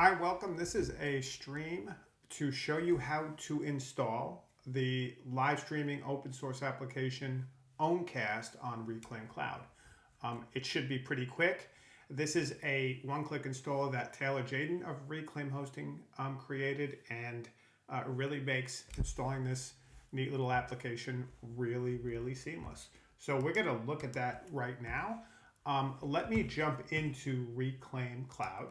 Hi, welcome. This is a stream to show you how to install the live streaming open source application Owncast on Reclaim Cloud. Um, it should be pretty quick. This is a one-click installer that Taylor Jadin of Reclaim Hosting um, created and uh, really makes installing this neat little application really, really seamless. So we're going to look at that right now. Um, let me jump into Reclaim Cloud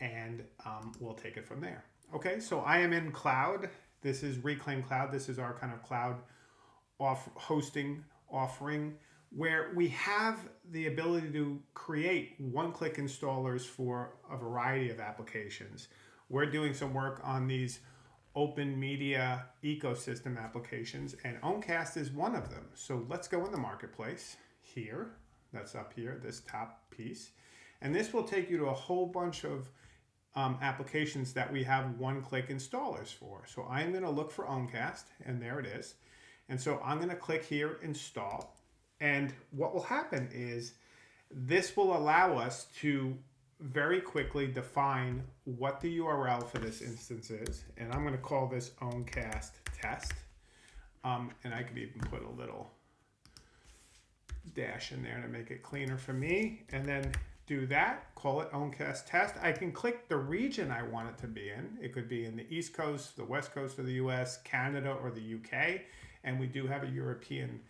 and um, we'll take it from there. Okay, so I am in cloud. This is Reclaim Cloud. This is our kind of cloud off hosting offering where we have the ability to create one-click installers for a variety of applications. We're doing some work on these open media ecosystem applications and Owncast is one of them. So let's go in the marketplace here. That's up here, this top piece. And this will take you to a whole bunch of um, applications that we have one-click installers for. So I'm going to look for Owncast, and there it is. And so I'm going to click here, Install. And what will happen is this will allow us to very quickly define what the URL for this instance is. And I'm going to call this Owncast test. Um, and I could even put a little dash in there to make it cleaner for me. And then do that, call it Owncast test. I can click the region I want it to be in. It could be in the East Coast, the West Coast of the US, Canada, or the UK. And we do have a European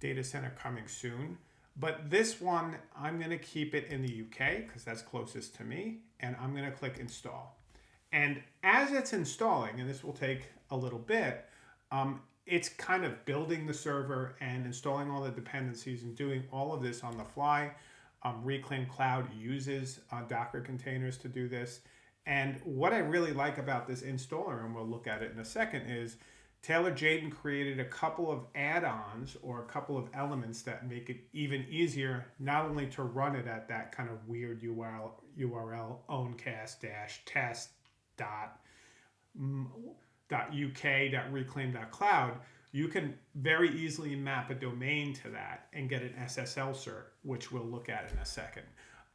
data center coming soon. But this one, I'm going to keep it in the UK because that's closest to me. And I'm going to click install. And as it's installing, and this will take a little bit, um, it's kind of building the server and installing all the dependencies and doing all of this on the fly. Um, Reclaim Cloud uses uh, Docker containers to do this. And what I really like about this installer, and we'll look at it in a second, is Taylor Jadin created a couple of add-ons or a couple of elements that make it even easier not only to run it at that kind of weird URL, URL owncast-test dot, mm, dot dot dot you can very easily map a domain to that and get an SSL cert, which we'll look at in a second.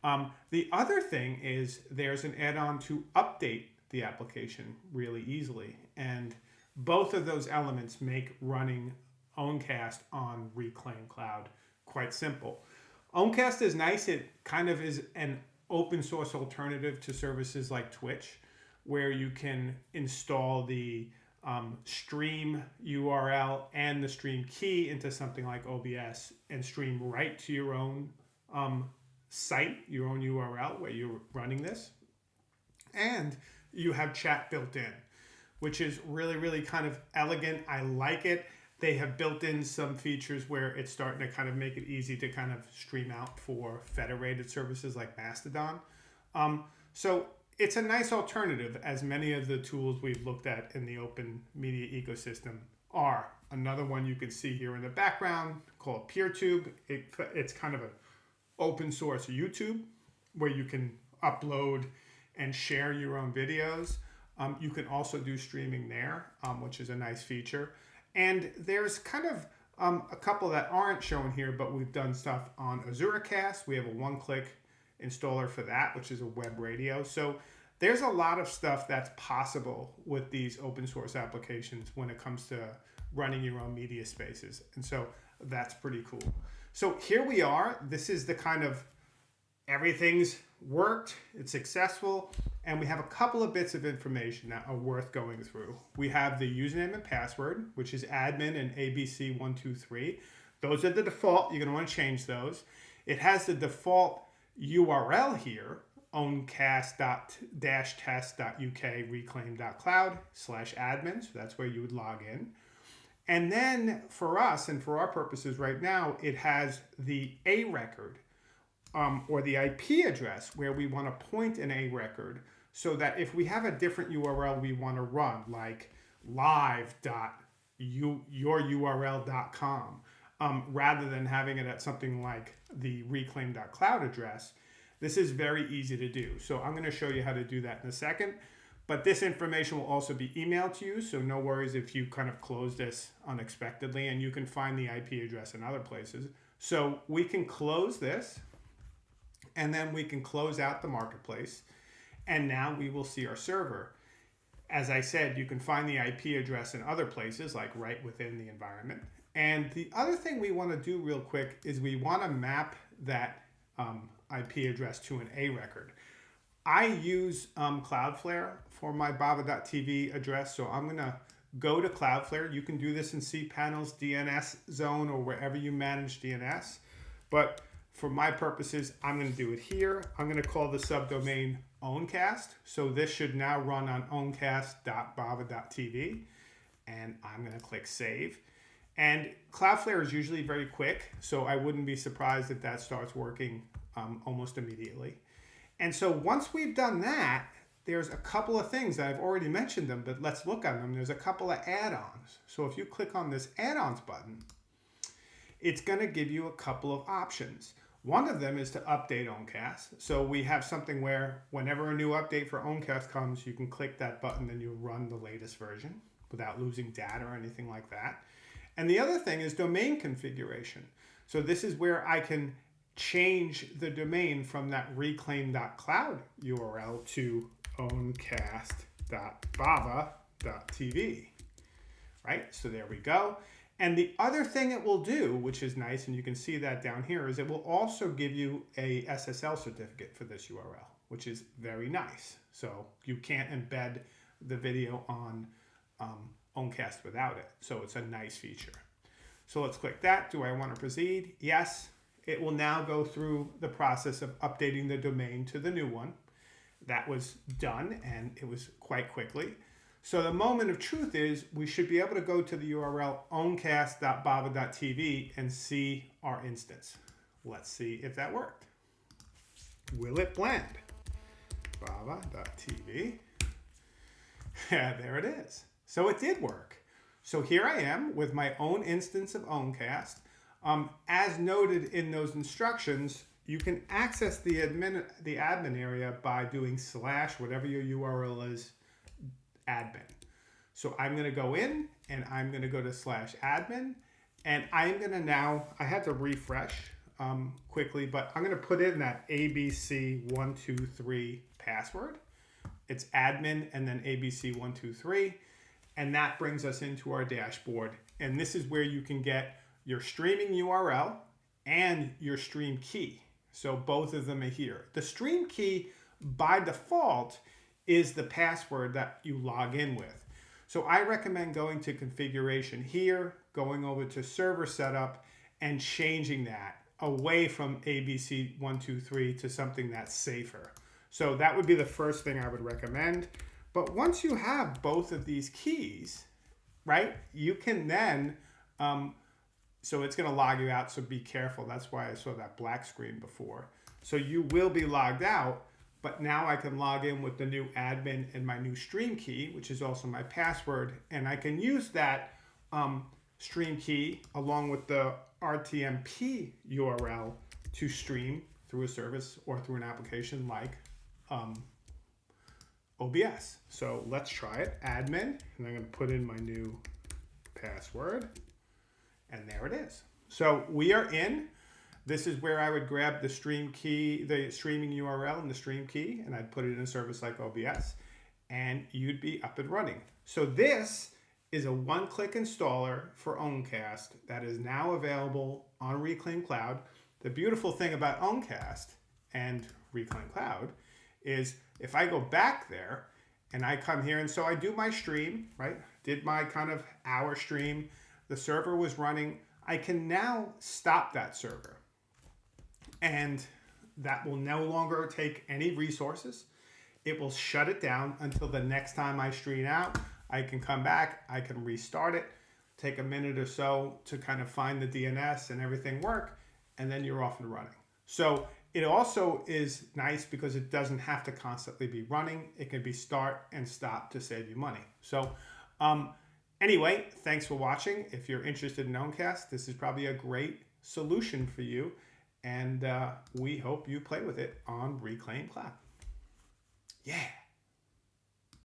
Um, the other thing is there's an add-on to update the application really easily. And both of those elements make running Owncast on Reclaim Cloud quite simple. Owncast is nice. It kind of is an open source alternative to services like Twitch, where you can install the um, stream URL and the stream key into something like OBS and stream right to your own um, site, your own URL where you're running this. And you have chat built in, which is really, really kind of elegant. I like it. They have built in some features where it's starting to kind of make it easy to kind of stream out for federated services like Mastodon. Um, so it's a nice alternative as many of the tools we've looked at in the open media ecosystem are. Another one you can see here in the background called PeerTube. It, it's kind of an open source YouTube where you can upload and share your own videos. Um, you can also do streaming there, um, which is a nice feature. And there's kind of um, a couple that aren't shown here, but we've done stuff on AzuraCast. We have a one-click installer for that, which is a web radio. So there's a lot of stuff that's possible with these open source applications when it comes to running your own media spaces. And so that's pretty cool. So here we are. This is the kind of everything's worked, it's successful, and we have a couple of bits of information that are worth going through. We have the username and password, which is admin and ABC123. Those are the default. You're going to want to change those. It has the default URL here, owncast.test.uk reclaim.cloud slash admin. So that's where you would log in. And then for us and for our purposes right now, it has the A record um, or the IP address where we want to point an A record so that if we have a different URL we want to run, like live.yoururl.com, um, rather than having it at something like the reclaim.cloud address, this is very easy to do. So I'm going to show you how to do that in a second. But this information will also be emailed to you, so no worries if you kind of close this unexpectedly, and you can find the IP address in other places. So we can close this, and then we can close out the marketplace. And now we will see our server. As I said, you can find the IP address in other places, like right within the environment. And the other thing we want to do real quick is we want to map that um, IP address to an A record. I use um, Cloudflare for my bava.tv address, so I'm going to go to Cloudflare. You can do this in cPanel's DNS zone or wherever you manage DNS. But for my purposes, I'm going to do it here. I'm going to call the subdomain Owncast. So this should now run on owncast.bava.tv. And I'm going to click Save. And Cloudflare is usually very quick, so I wouldn't be surprised if that starts working um, almost immediately. And so once we've done that, there's a couple of things that I've already mentioned them, but let's look at them. There's a couple of add-ons. So if you click on this add-ons button, it's going to give you a couple of options. One of them is to update Owncast. So we have something where whenever a new update for Owncast comes, you can click that button and you'll run the latest version without losing data or anything like that. And the other thing is domain configuration. So this is where I can change the domain from that reclaim.cloud URL to owncast.bava.tv. Right, so there we go. And the other thing it will do, which is nice, and you can see that down here, is it will also give you a SSL certificate for this URL, which is very nice. So you can't embed the video on um, Owncast without it. So it's a nice feature. So let's click that. Do I want to proceed? Yes. It will now go through the process of updating the domain to the new one. That was done and it was quite quickly. So the moment of truth is we should be able to go to the URL owncast.bava.tv and see our instance. Let's see if that worked. Will it blend? Bava.tv. Yeah, there it is. So it did work. So here I am with my own instance of Owncast. Um, as noted in those instructions, you can access the admin, the admin area by doing slash whatever your URL is admin. So I'm going to go in and I'm going to go to slash admin and I'm going to now, I had to refresh um, quickly, but I'm going to put in that ABC123 password. It's admin and then ABC123. And that brings us into our dashboard. And this is where you can get your streaming URL and your stream key. So both of them are here. The stream key by default is the password that you log in with. So I recommend going to configuration here, going over to server setup and changing that away from ABC123 to something that's safer. So that would be the first thing I would recommend. But once you have both of these keys, right, you can then, um, so it's going to log you out. So be careful. That's why I saw that black screen before. So you will be logged out but now I can log in with the new admin and my new stream key, which is also my password. And I can use that um, stream key along with the RTMP URL to stream through a service or through an application like um, OBS. So let's try it. Admin, and I'm going to put in my new password. And there it is. So we are in. This is where I would grab the stream key, the streaming URL and the stream key, and I'd put it in a service like OBS, and you'd be up and running. So this is a one-click installer for Owncast that is now available on Reclaim Cloud. The beautiful thing about Owncast and Reclaim Cloud is if I go back there and I come here and so I do my stream, right? Did my kind of hour stream. The server was running. I can now stop that server and that will no longer take any resources. It will shut it down until the next time I stream out. I can come back, I can restart it, take a minute or so to kind of find the DNS and everything work, and then you're off and running. So it also is nice because it doesn't have to constantly be running. It can be start and stop to save you money. So um, anyway, thanks for watching. If you're interested in Owncast, this is probably a great solution for you and uh, we hope you play with it on Reclaim Cloud. Yeah.